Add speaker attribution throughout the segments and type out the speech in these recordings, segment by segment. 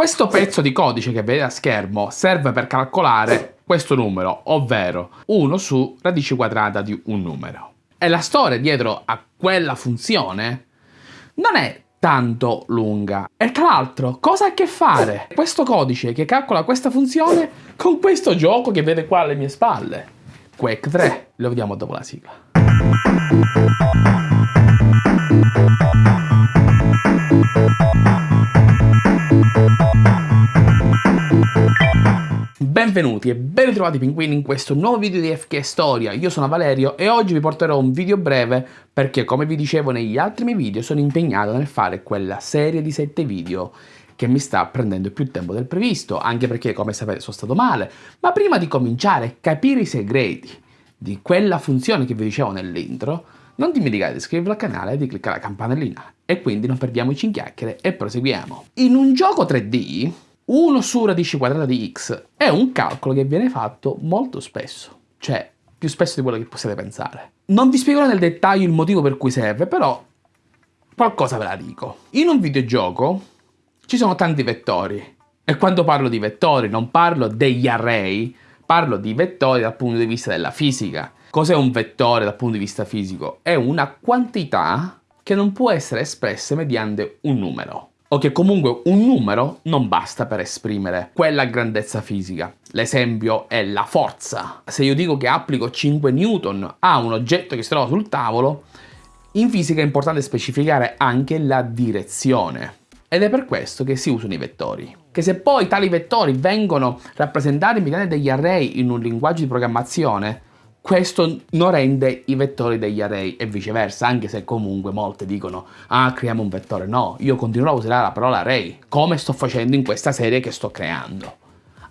Speaker 1: Questo pezzo di codice che vedete a schermo serve per calcolare questo numero, ovvero 1 su radice quadrata di un numero. E la storia dietro a quella funzione non è tanto lunga. E tra l'altro, cosa ha a che fare questo codice che calcola questa funzione con questo gioco che vede qua alle mie spalle? Quake 3, lo vediamo dopo la sigla. Benvenuti e ben ritrovati pinguini in questo nuovo video di FK Storia, io sono Valerio e oggi vi porterò un video breve perché come vi dicevo negli altri miei video sono impegnato nel fare quella serie di 7 video che mi sta prendendo più tempo del previsto, anche perché come sapete sono stato male, ma prima di cominciare a capire i segreti di quella funzione che vi dicevo nell'intro, non dimenticate di iscrivervi al canale e di cliccare la campanellina. E quindi non perdiamoci in chiacchiere e proseguiamo. In un gioco 3D 1 su radice quadrata di x è un calcolo che viene fatto molto spesso, cioè più spesso di quello che possiate pensare. Non vi spiegherò nel dettaglio il motivo per cui serve, però qualcosa ve la dico. In un videogioco ci sono tanti vettori e quando parlo di vettori non parlo degli array, parlo di vettori dal punto di vista della fisica. Cos'è un vettore dal punto di vista fisico? È una quantità che non può essere espressa mediante un numero o che comunque un numero non basta per esprimere quella grandezza fisica. L'esempio è la forza. Se io dico che applico 5 newton a un oggetto che si trova sul tavolo, in fisica è importante specificare anche la direzione. Ed è per questo che si usano i vettori. Che se poi tali vettori vengono rappresentati mediante degli array in un linguaggio di programmazione, questo non rende i vettori degli array e viceversa, anche se comunque molte dicono ah creiamo un vettore. No, io continuerò a usare la parola array, come sto facendo in questa serie che sto creando.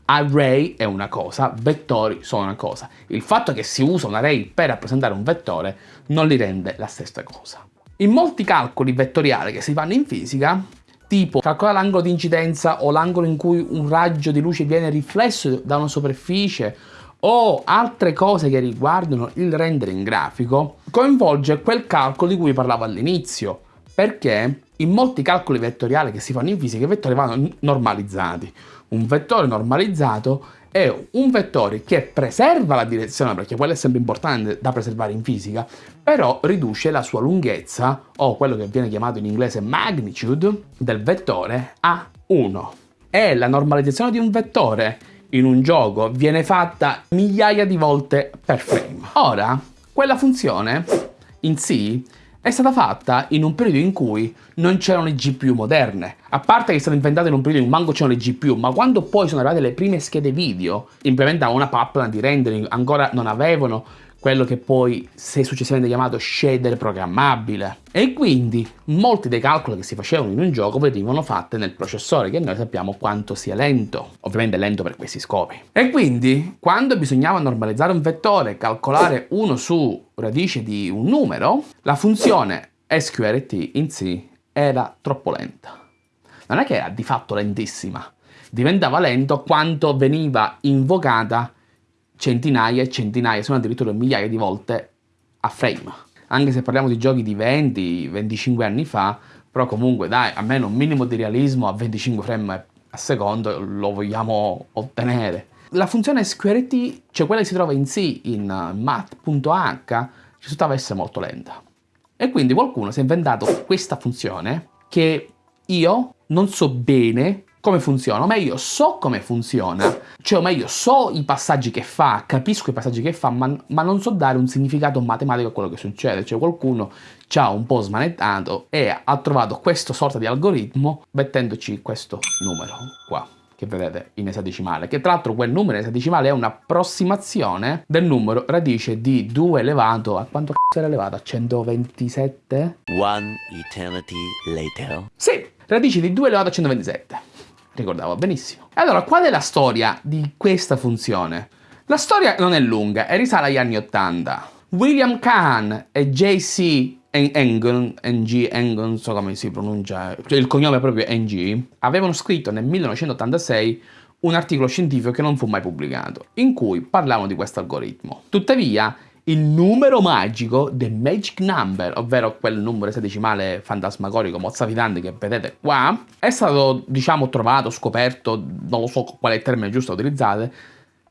Speaker 1: Array è una cosa, vettori sono una cosa. Il fatto che si usa un array per rappresentare un vettore non li rende la stessa cosa. In molti calcoli vettoriali che si fanno in fisica, tipo calcolare l'angolo di incidenza o l'angolo in cui un raggio di luce viene riflesso da una superficie o altre cose che riguardano il rendering grafico, coinvolge quel calcolo di cui parlavo all'inizio, perché in molti calcoli vettoriali che si fanno in fisica i vettori vanno normalizzati. Un vettore normalizzato è un vettore che preserva la direzione, perché quello è sempre importante da preservare in fisica, però riduce la sua lunghezza, o quello che viene chiamato in inglese magnitude, del vettore a 1. E la normalizzazione di un vettore in un gioco viene fatta migliaia di volte per frame. Ora, quella funzione in sì è stata fatta in un periodo in cui non c'erano le GPU moderne. A parte che è stata inventata in un periodo in cui manco c'erano le GPU, ma quando poi sono arrivate le prime schede video, implementavano una pipeline di rendering, ancora non avevano quello che poi si è successivamente chiamato shader programmabile. E quindi molti dei calcoli che si facevano in un gioco venivano fatti nel processore, che noi sappiamo quanto sia lento, ovviamente lento per questi scopi. E quindi, quando bisognava normalizzare un vettore, calcolare uno su radice di un numero, la funzione SQRT in sé era troppo lenta. Non è che era di fatto lentissima, diventava lento quanto veniva invocata centinaia e centinaia, sono addirittura migliaia di volte a frame. Anche se parliamo di giochi di 20-25 anni fa, però comunque dai, almeno un minimo di realismo a 25 frame a secondo lo vogliamo ottenere. La funzione SQRT, cioè quella che si trova in C in math.h, risultava essere molto lenta. E quindi qualcuno si è inventato questa funzione che io non so bene come funziona, o meglio so come funziona, cioè o meglio so i passaggi che fa, capisco i passaggi che fa, ma, ma non so dare un significato matematico a quello che succede, cioè qualcuno ci ha un po' smanettato e ha trovato questo sorta di algoritmo mettendoci questo numero qua che vedete in esadecimale, che tra l'altro quel numero in esadecimale è un'approssimazione del numero radice di 2 elevato a quanto c***o era elevato? A 127?
Speaker 2: One eternity later.
Speaker 1: Sì, radice di 2 elevato a 127 ricordavo benissimo. E allora, qual è la storia di questa funzione? La storia non è lunga e risale agli anni 80. William Kahn e J.C. Engon, NG, Engon, non so come si pronuncia, cioè il cognome è proprio NG, avevano scritto nel 1986 un articolo scientifico che non fu mai pubblicato, in cui parlavano di questo algoritmo. Tuttavia, il numero magico, the magic number, ovvero quel numero esadecimale fantasmagorico mozzafidante che vedete qua, è stato, diciamo, trovato, scoperto, non lo so qual è il termine giusto da utilizzare,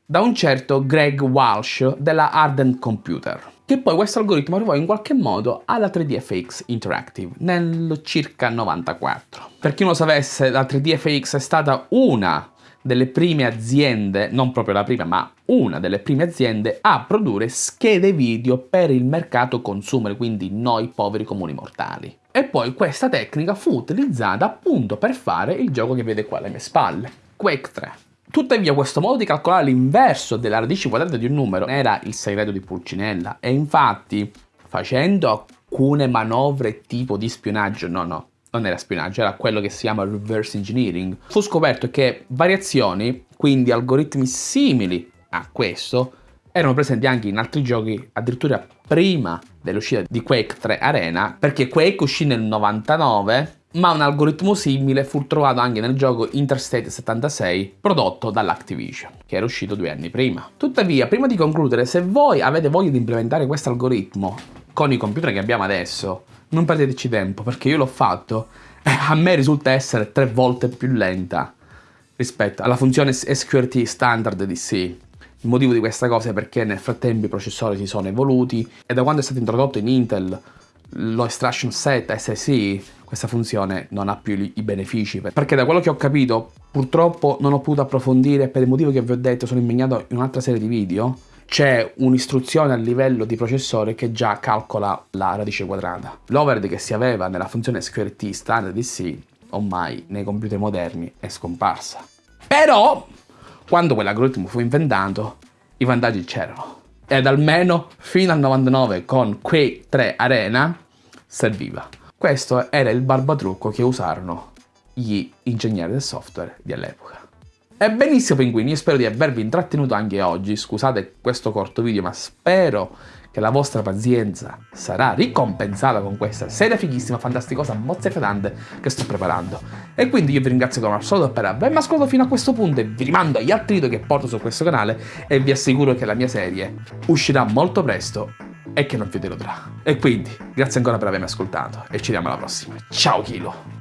Speaker 1: da un certo Greg Walsh della Ardent Computer. Che poi questo algoritmo arrivò in qualche modo alla 3DFX Interactive nel circa 94. Per chi non lo sapesse, la 3DFX è stata una delle prime aziende, non proprio la prima, ma una delle prime aziende a produrre schede video per il mercato consumer, quindi noi poveri comuni mortali. E poi questa tecnica fu utilizzata appunto per fare il gioco che vede qua alle mie spalle, Quake 3. Tuttavia questo modo di calcolare l'inverso della radice quadrata di un numero era il segreto di Pulcinella e infatti facendo alcune manovre tipo di spionaggio, no no, non era spionaggio, era quello che si chiama reverse engineering, fu scoperto che variazioni, quindi algoritmi simili a questo, erano presenti anche in altri giochi addirittura prima dell'uscita di Quake 3 Arena, perché Quake uscì nel 99, ma un algoritmo simile fu trovato anche nel gioco Interstate 76 prodotto dall'Activision, che era uscito due anni prima. Tuttavia, prima di concludere, se voi avete voglia di implementare questo algoritmo con i computer che abbiamo adesso, non perdeteci tempo perché io l'ho fatto e a me risulta essere tre volte più lenta rispetto alla funzione SQRT standard di C. Il motivo di questa cosa è perché nel frattempo i processori si sono evoluti e da quando è stato introdotto in Intel lo extraction set SSI questa funzione non ha più i benefici perché da quello che ho capito purtroppo non ho potuto approfondire per il motivo che vi ho detto sono impegnato in un'altra serie di video c'è un'istruzione a livello di processore che già calcola la radice quadrata. L'overhead che si aveva nella funzione SQRT standard di C ormai nei computer moderni è scomparsa. Però, quando quell'algoritmo fu inventato, i vantaggi c'erano. Ed almeno fino al 99 con Quake 3 Arena serviva. Questo era il barbatrucco che usarono gli ingegneri del software dell'epoca. E benissimo pinguini, io spero di avervi intrattenuto anche oggi, scusate questo corto video ma spero che la vostra pazienza sarà ricompensata con questa serie fighissima, fantasticosa, mozzefedante che sto preparando. E quindi io vi ringrazio come al solito per avermi ascoltato fino a questo punto e vi rimando agli altri video che porto su questo canale e vi assicuro che la mia serie uscirà molto presto e che non vi deluderà. E quindi, grazie ancora per avermi ascoltato e ci vediamo alla prossima. Ciao Kilo!